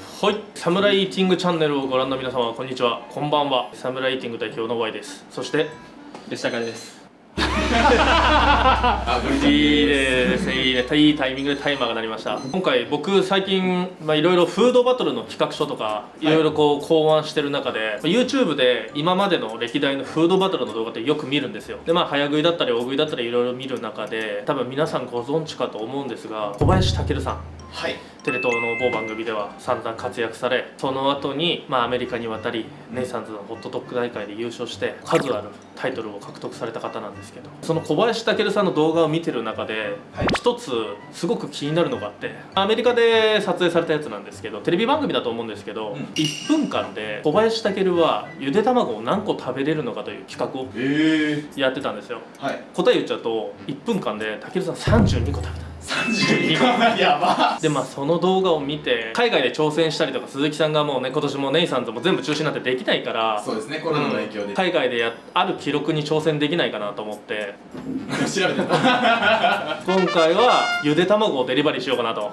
はい、サムライイーティングチャンネルをご覧の皆様こんにちは。こんばんは。サムライイーティング代表の Y です。そして吉高です。あいいですいいねいいタイミングでタイマーが鳴りました。今回僕最近まあいろいろフードバトルの企画書とかい。ろいろこう考案してる中で、まあ YouTube で今までの歴代のフードバトルの動画ってよく見るんですよ。でまあ早食いだったり大食いだったりいろいろ見る中で多分皆さんご存知かと思うんですが小林武さん。はい。テレ東の某番組では散々活躍されその後にまあアメリカに渡りネイサンズのホットドッグ大会で優勝して数あるタイトルを獲得された方なんですけどその小林武さんの動画を見てる中ではい。一つすごく気になるのがあってアメリカで撮影されたやつなんですけどテレビ番組だと思うんですけど、うん。1分間で小林武はゆで卵を何個食べれるのかという企画をええやってたんですよ。はい。答え言っちゃうと1分間で武さん32個食べた32個やば。でまあその動画を見て海外で挑戦したりとか鈴木さんがもうね今年もネイサンズも全部中止になってできないからそうですねコロナの影響で、海外でやある記録に挑戦できないかなと思って。調べてた。今回はゆで卵をデリバリーしようかなと。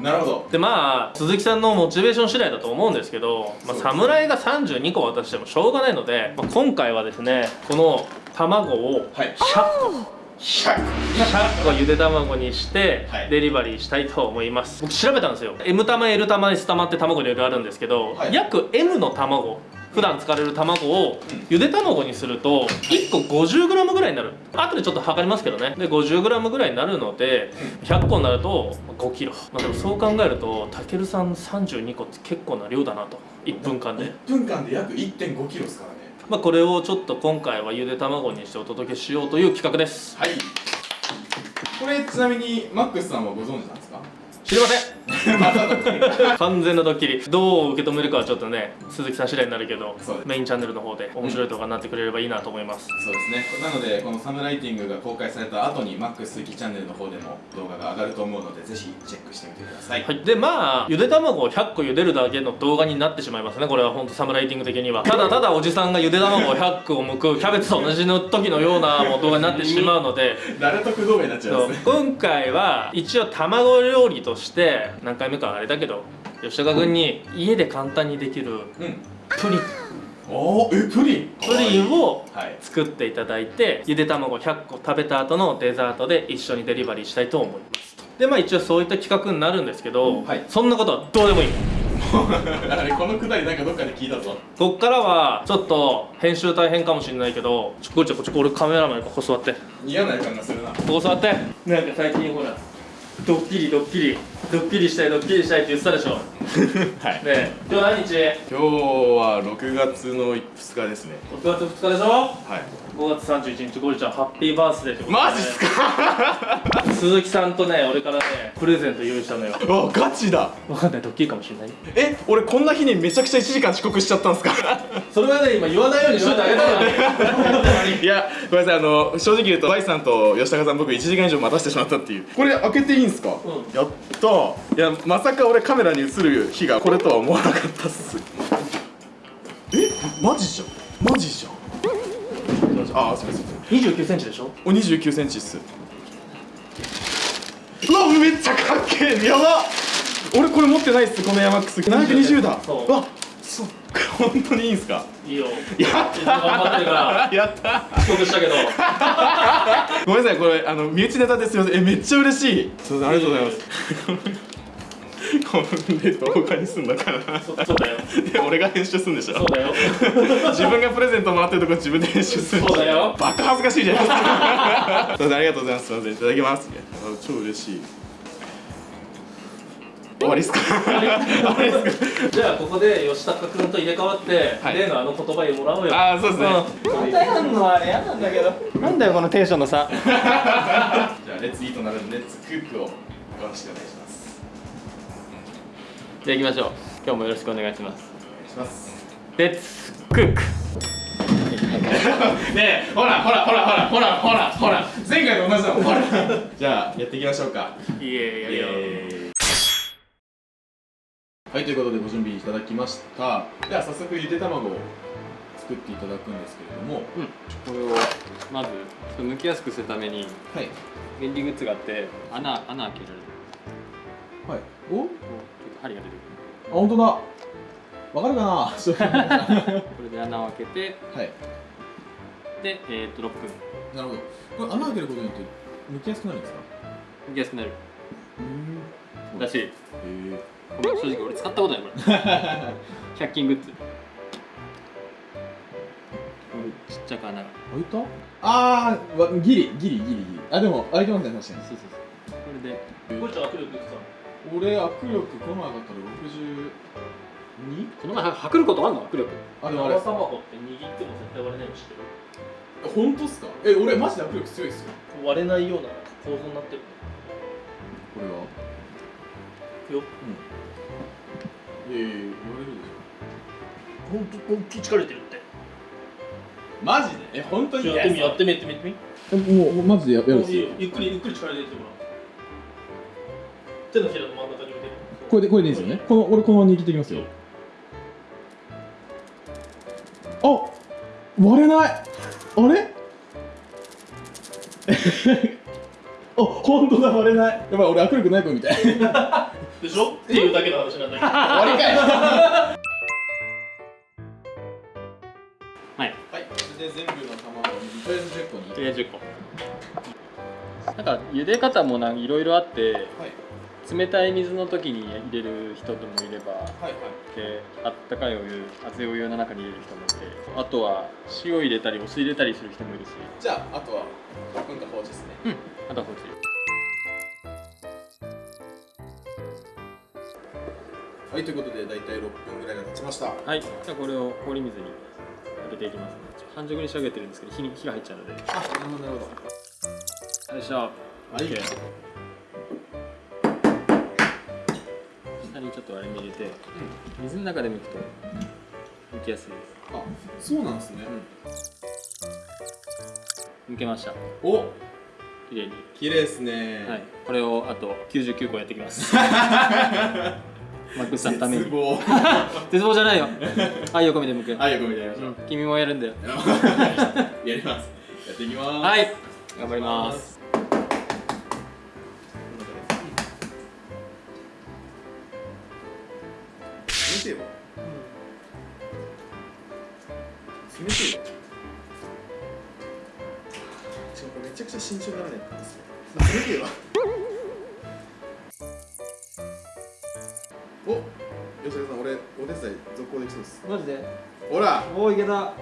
なるほど。でまあ鈴木さんのモチベーション次第だと思うんですけど、まあ、侍が32個渡してもしょうがないので、まあ、今回はですねこの卵をはい。100個100 100個ゆで卵にしてはい。デリバリーしたいと思います、僕調べたんですよ。M 玉 L 玉 S 玉って卵いろいろあるんですけど、はい。約 M の卵普段使われる卵をゆで卵にすると1個 50g ぐらいになる。後でちょっと測りますけどね。で 50g ぐらいになるので100個になると 5kg、まあ、でもそう考えるとたけるさん32個って結構な量だなと。1分間で。1分間で約1 5キロですからねまあ、これをちょっと今回はゆで卵にしてお届けしようという企画です。はい。これちなみにマックスさんはご存知なんですか？知りません。完全なドッキリ。どう受け止めるかはちょっとね鈴木さん次第になるけどメインチャンネルの方で面白い動画になってくれればいいなと思います、そうですね。なのでこのサムライティングが公開された後にマックス鈴木チャンネルの方でも動画が上がると思うのでぜひチェックしてみてください。はい、でまあゆで卵を100個茹でるだけの動画になってしまいますね。これは本当サムライティング的には。ただただおじさんがゆで卵を100個剥くキャベツと同じの時のようなもう動画になってしまうので。誰得動画になっちゃうますね。今回は一応卵料理として何回目かあれだけど吉高君に家で簡単にできるうん。プリン。えプリン？プリンをはい。作っていただいてゆで卵100個食べた後のデザートで一緒にデリバリーしたいと思います。とでまあ一応そういった企画になるんですけど、はい。そんなことはどうでもいい。あれこのくだりなんかどっかで聞いたぞ。こっからはちょっと編集大変かもしれないけどちょこっちょこっち俺カメラマンここ座って。嫌な予感がするな。ここ座って。なんか最近ほらドッキリドッキリドッキリしたいドッキリしたいって言ってたでしょ。はい。ねえ今日何日？今日は6月の2日ですね ?6 月2日でしょ？はい。5月31日ゴリちゃんハッピーバースデーってことで。マジっすか？鈴木さんとね俺からねプレゼント用意したのよ。あガチだ。わかんないドッキリかもしれない。え俺こんな日にめちゃくちゃ1時間遅刻しちゃったんですか？それはね今言わないようにしといてあげたのに いやごめんなさいあの正直言うと Y さんと吉高さん僕1時間以上待たせてしまったっていう。これ開けていいんすか、ん。やったいやまさか俺カメラに映る日がこれとは思わなかったっす。え？マジじゃんマジじゃんあすみません。2 9センチでしょ？お2 9センチっす。うわめっちゃかっけえ。やば俺これ持ってないっすこのヤマックス。720だ。そう。うわそう本当にいいんすか？いいよ。やっ頑張ってるから。たやった遅刻したけど。ごめんなさいこれあの身内ネタですよえめっちゃ嬉しい。そうありがとうございますこれ動画にすんだから。なそそうだよ。で俺が編集するんでしょ。そうだよ。自分がプレゼントもらってるとこ自分で編集する。んでしょそうだよ。バカ恥ずかしいじゃないですかありがとうございます。すいませんいただきます超嬉しい。終わりっすか？終わりっすか？じゃあここで吉高君と入れ替わって、はい。例のあの言葉もらおうよ。ああそうですね、またやんのは嫌なんだけど。なんだよこのテンションの差。じゃあレッツイートなるんでレッツクックを。よろしくお願いしますじゃあ行きましょう。今日もよろしくお願いします。お願いします。レッツクックねえほらほらほらほらほらほらほら。前回と同じだもん。ほら。じゃあやっていきましょうか。いえやるよはいということでご準備いただきました。では早速ゆで卵を作っていただくんですけれども。これをまずちょっと剥きやすくするためにはい。便利グッズがあって穴穴開ける。はい。お針が出てくる。本当だ。わかるかな？これで穴を開けて。い。で、えー、と6分なるほど。これ穴開けることによって抜きやすくなるんですか？抜きやすくなる。うん。だしへごめん正直俺使ったことないこれ。100均グッズ。ちっちゃく穴が。開いた？あーわギリギリギリギリ。あでも開いてますね確かに。そうそうそう。これで。これじゃ握力いくつ俺握力この前上がったら 62? この前測ることあんの？握力。あでもあれ。生卵って握っても絶対割れないの知ってる本当っすか？え俺マジで握力強いっすよ。割れないような構造になってる。これは？よ。いやいやいや言われるでしほんと大きい力入れてるって。ょマジで？え本当に？やってみやってみやってみやってみえもうもうマジでややるんですよ。ゆっくりゆっくり力入れてごらん手のひらの真ん中に入れてこれでこれでいいですよね。この俺このまま握っていきますよ。あ割れない。あれ？あ本当だ割れない。やばい俺握力ない子みたい。でしょ？っていうだけの話なんだけど。りかいはいはいそれで全部の卵をとりあえず10個にとりあえず10個なんか茹で方もなんかい。ろいろあってはい冷たい水の時に入れる人ともいればはいはい。であったかいお湯熱いお湯の中に入れる人もいてあとは塩入れたりお酢入れたりする人もいるし。じゃああとは6分間放置ですね。うん。あとはこっち。はいということで大体6分ぐらいが経ちました。はい。じゃあこれを氷水に入れていきます半熟に仕上げてるんですけど火に火が入っちゃうので。よあなるほどなるほど。いしょ。はい。OK ちょっとあれに入れて水の中で剥くと剥きやすいであそうなんですね、す剥けました。お！綺麗に。綺麗ですね。はい。これをあと99個やっていきます。マックスさんのために。絶望。絶望じゃないよ。愛を込めて剥く、はいよく見てやりましょう、うん。君もやるんだよ。やります。やっていきます。はい。頑張りますてよ。冷てよちょこれめちゃくちゃ慎重にならないかんですよ。冷てよ。お吉田さん俺お手伝い続行できそうです。マジで？ほら。おおいけた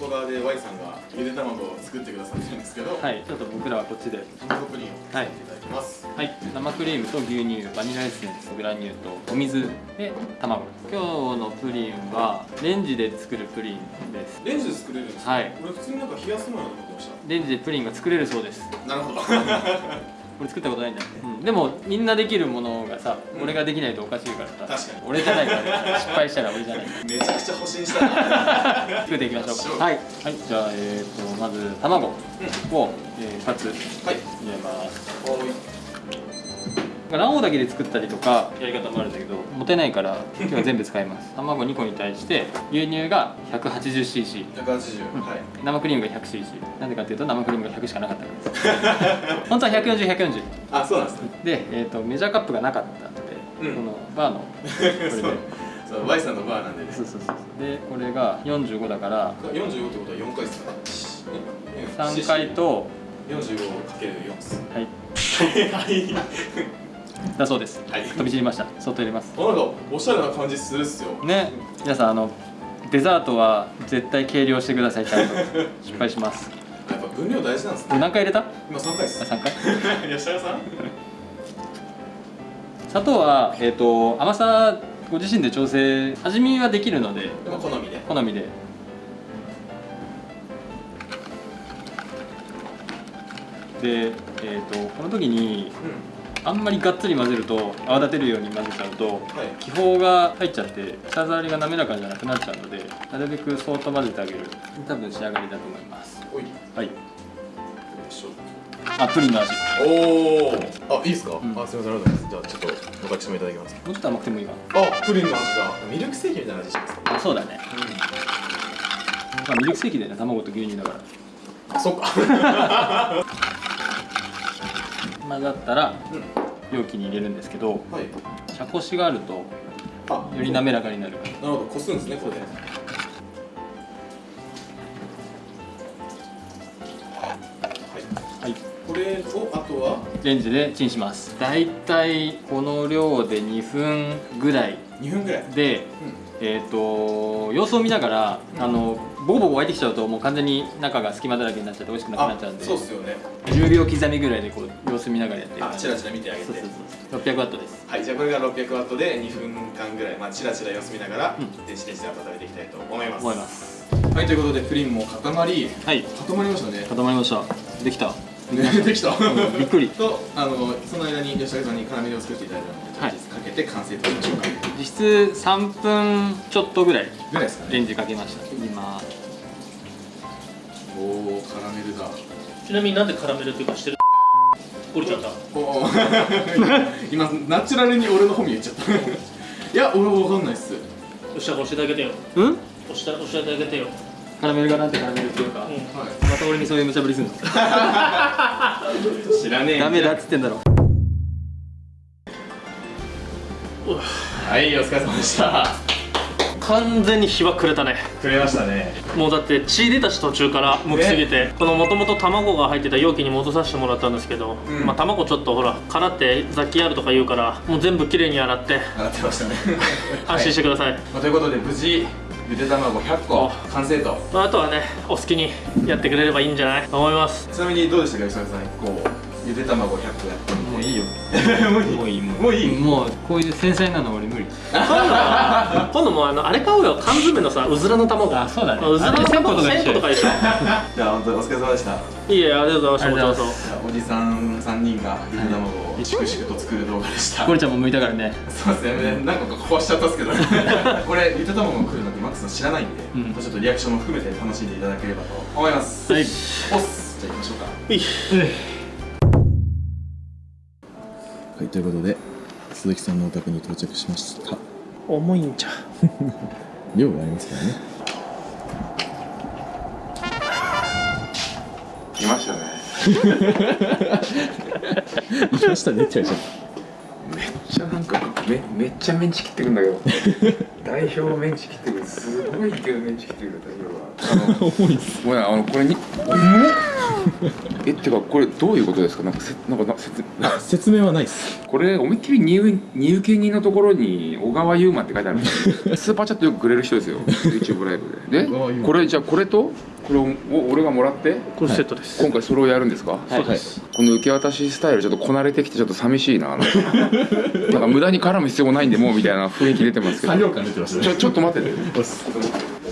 外側で Y さんがゆで卵を作ってくださってるんですけど、はいちょっと僕らはこっちで。シンゴプリンを作っていただきます、はい。生クリームと牛乳バニラエッセンスグラニューとお水で卵。今日のプリンはレンジで作るプリンです。レンジで作れるんですか？はい。俺普通になんか冷やすものだと思ってましレンジでプリンが作れるそうです。たなるほど これ作ったことないんだよ、うん、でもみんなできるものがさ、うん。俺ができないとおかしいからさ確かに。俺じゃないから失敗したら俺じゃない。めちゃくちゃ保身したな。作っていきましょうか。はい、はい、じゃあえー、とまず卵を、えー2つはい。入れます。おい卵黄だけで作ったりとかやり方もあるんだけど。持てないから今日は全部使います。卵2個に対して牛乳が 180cc 180、はい。生クリームが 100cc なんでかっていうと生クリームが100しかなかったからです。本当は140140あそうなんですねで、えー、とメジャーカップがなかったので、うん。このバーのこれで。そう。そう Y さんのバーなんでね。そうそうそう。そうでこれが45だから45ってことは4回っすか？3回と 45×4 っすはい。はいだそうです。はい。飛び散りました。外入れます。なんかおしゃれな感じするっすよ。ね。皆さんあのデザートは絶対計量してくださいちゃんと。失敗します。やっぱ分量大事なんですね。何回入れた？あ今3回っす。3回？吉田さん？砂糖は、えー、と甘さご自身で調整味見はできるので。でも好みで。好みで。で、えー、とこの時にうあんまりがっつり混ぜると泡立てるように混ぜちゃうと気泡が入っちゃって舌触りが滑らかじゃなくなっちゃうのでなるべくそーっと混ぜてあげる。多分仕上がりだと思います。はい。あプリンの味。おおあいいですか、ん。あすみませんありがとうございますじゃあちょっと私もいただきます。もうちょっと甘くてもいいかあプリンの味だ。ミルクセーキみたいな味しますあそうだね、まあ、ミルクセーキでね。卵と牛乳だから。あそっか 混ざったら容器に入れるんですけどはい。茶こしがあるとあより滑らかになる。なるほどこすんですねこれ。ではい。はい。これをあとは？レンジでチンします。だいたいこの量で2分ぐらい2分ぐらい。でえっ、と様子を見ながら、うん。あのボコボコ沸いてきちゃうともう完全に中が隙間だらけになっちゃって美味しくなくなっちゃうんでそうっすよね。10秒刻みぐらいでこう様子見ながらやってるあチラチラ見てあげて。そうそうそう。600ワットです。はいじゃあこれが600ワットで2分間ぐらいまあチラチラ様子見ながらうん。電子レンジで温めていきたいと思います。思います。はいということでプリンも固まりはい。固まりましたね。固まりました。できた。ねできた。びっくり。とあのその間に吉武さんにカラメルを作っていただいたので、はい。かけて完成としましょうか実質3分ちょっとぐらいぐらいですかね。レンジかけました。今。おおカラメルだ。ちなみになんでカラメルっていうかしてる？降りちゃった 今ナチュラルに俺の本名言っちゃった。いや俺わかんないっす。よっしゃ教えてあげてよ。うん？教えて教えてあげてよ。カラメルがなんてカラメルっていうか、うん。はまた俺にそういう無茶ぶりすんの？い 知らねえダメだっつってんだろはいお疲れ様でした。完全に日は暮れたね。くれましたね。もうだって血出たし途中からむきすぎて、このもともと卵が入ってた容器に戻させてもらったんですけど、うん。まあ卵ちょっとほら殻って雑菌あるとか言うからもう全部きれいに洗って洗ってましたね。安心してください、まあ、ということで無事ゆで卵100個完成と。まあ、あとはねお好きにやってくれればいいんじゃない？と思います。ちなみにどうでしたか吉田さんこうゆで卵100個やってもういいよ。もういい？もういいもう。もういい？もうこういう繊細なの俺無理今度は今度もうあのあれ買おうよ缶詰のさうずらの卵あそうだねうずらのあれ1000個卵とか一緒1000個とか一緒じゃあ本当にお疲れ様でしたいいえありがとうございましたおじさん3人がゆで卵を粛々と作る動画でしたゴリちゃんも向いたからねそうですね、なんか壊しちゃったんですけどこれゆで卵が来るのってマックスさん知らないんで、うんちょっとリアクションも含めて楽しんでいただければと思いますはいおっすじゃあ行きましょうかいいはい、ということで鈴木さんのお宅に到着しました。重いんじゃ 量がありますからね。来ましたね。いましたねって言われちゃっめっちゃなんかめめっちゃメンチ切ってくんだけど。代表メンチ切ってくる。すごい勢いでメンチ切ってくる代表があの重いっす。ごめんあのこれに重っ えってかこれどういうことですか？なんかせなんかな説 説明はないっす。これ思いっきり入入受人のところに小川優馬って書いてあるんですよ。スーパーチャットよくくれる人ですよ。YouTube ライブで。でこれじゃあこれとこれをお俺がもらってこれセットです、今回それをやるんですか？はい。はいこの受け渡しスタイルちょっとこなれてきてちょっと寂しいななんか無駄に絡む必要もないんでもうみたいな雰囲気出てますけど。作業感出てました。ねちょちょっと待ってて。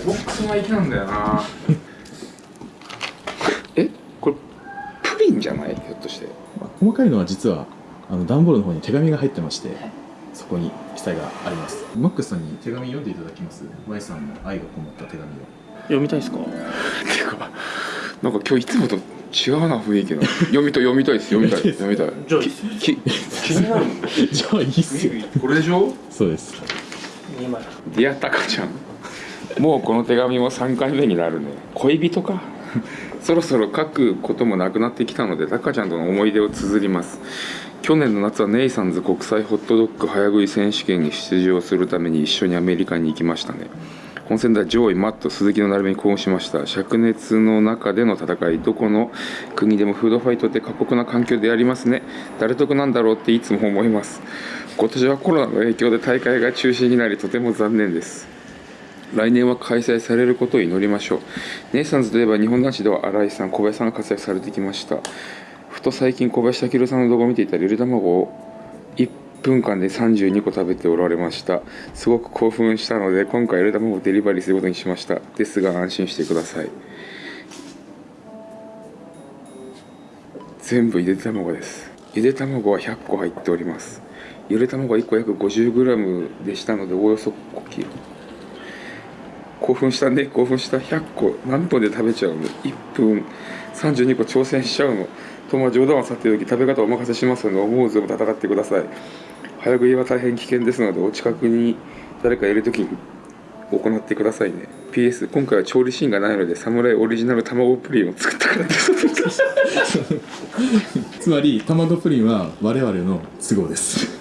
ボックスの域なんだよなえこれじゃない？ひょっとして。まあ細かいのは実はあの段ボールの方に手紙が入ってましてそこに記載があります。マックスさんに手紙読んでいただきます。Y さんの愛がこもった手紙を。読みたいですか？ていうかなんか今日いつもと違うな雰囲気の。読みたい読みたいです読みたい。読みたいじゃあきき気になる。じゃあいいっすよ。これでしょ？そうです。2枚。ディアタカちゃん。もうこの手紙も3回目になるね。恋人か そろそろ書くこともなくなってきたのでタカちゃんとの思い出を綴ります。去年の夏はネイサンズ国際ホットドッグ早食い選手権に出場するために一緒にアメリカに行きましたね。本戦では上位マット鈴木の並びに興奮しました。灼熱の中での戦いどこの国でもフードファイトって過酷な環境でやりますね。誰得なんだろうっていつも思います。今年はコロナの影響で大会が中止になりとても残念です。来年は開催されることを祈りましょう。ネイサンズといえば日本男子では新井さん小林さんが活躍されてきました。ふと最近小林武さんの動画を見ていたらゆで卵を1分間で32個食べておられました。すごく興奮したので今回ゆで卵をデリバリーすることにしました。ですが安心してください。全部ゆで卵です。ゆで卵は100個入っております。ゆで卵は1個約 50g でしたのでおおよそ5キロ。興奮したね。興奮した。100個何分で食べちゃうの？1分。32個挑戦しちゃうの？とまあ冗談はさておき食べ方お任せしますので思う存分戦ってください。早食いは大変危険ですのでお近くに誰かいる時に行ってくださいね。PS 今回は調理シーンがないのでサムライオリジナル卵プリンを作ったからです。つまり卵プリンは我々の都合です。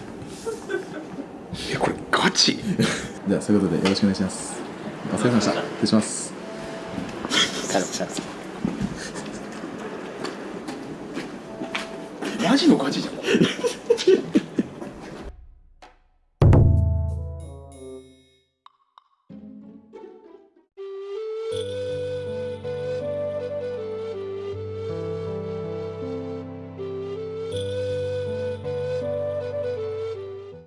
えこれガチ？じゃあそういうことでよろしくお願いしますお疲れ様でした。失礼します。マジのガチじゃん